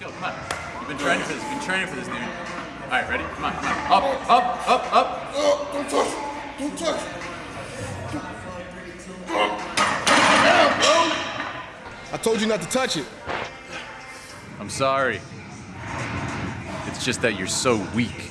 go. Come on. You've been training for this. You've been training for this, dude. All right, ready? Come on, come on. Up, up, up, up. Oh, don't touch. Don't touch. I told you not to touch it. I'm sorry. It's just that you're so weak.